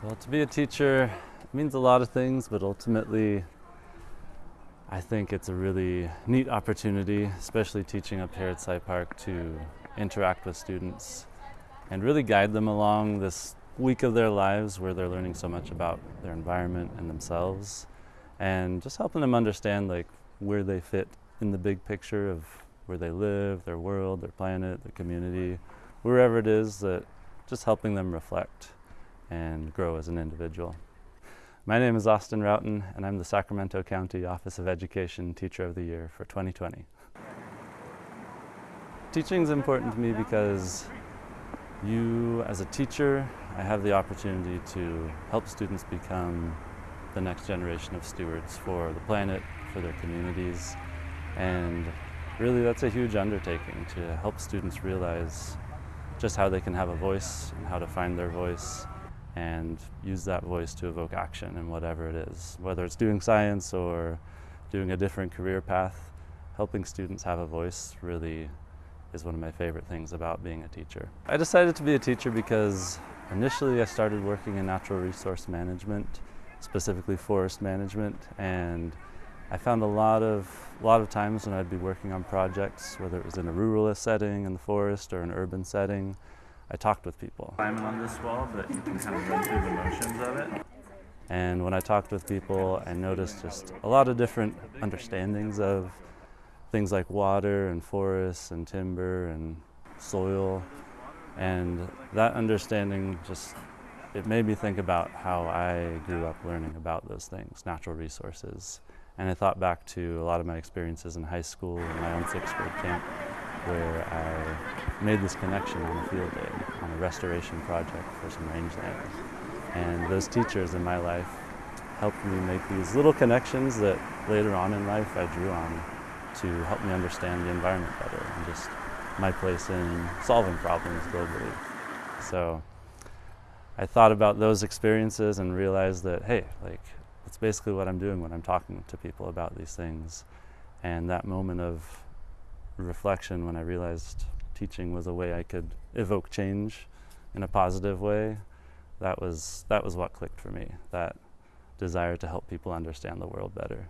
Well, to be a teacher means a lot of things, but ultimately, I think it's a really neat opportunity, especially teaching up here at Sly Park, to interact with students and really guide them along this week of their lives where they're learning so much about their environment and themselves and just helping them understand like where they fit in the big picture of where they live, their world, their planet, their community, wherever it is that just helping them reflect and grow as an individual. My name is Austin Roughton and I'm the Sacramento County Office of Education Teacher of the Year for 2020. Teaching is important to me because you, as a teacher, I have the opportunity to help students become the next generation of stewards for the planet, for their communities, and really that's a huge undertaking to help students realize just how they can have a voice and how to find their voice and use that voice to evoke action in whatever it is, whether it's doing science or doing a different career path, helping students have a voice really is one of my favorite things about being a teacher. I decided to be a teacher because initially I started working in natural resource management, specifically forest management, and I found a lot of, a lot of times when I'd be working on projects, whether it was in a ruralist setting in the forest or an urban setting, I talked with people. Climbing on this wall, but you can kind of run through the motions of it. And when I talked with people, I noticed just a lot of different understandings of things like water and forests and timber and soil. And that understanding just, it made me think about how I grew up learning about those things, natural resources. And I thought back to a lot of my experiences in high school and my own sixth grade camp where I made this connection on a field day on a restoration project for some rangeland. And those teachers in my life helped me make these little connections that later on in life I drew on to help me understand the environment better and just my place in solving problems globally. So I thought about those experiences and realized that, hey, like, that's basically what I'm doing when I'm talking to people about these things. And that moment of reflection when I realized teaching was a way I could evoke change in a positive way, that was, that was what clicked for me, that desire to help people understand the world better.